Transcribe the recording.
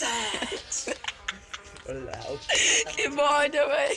Get Wala. Iba.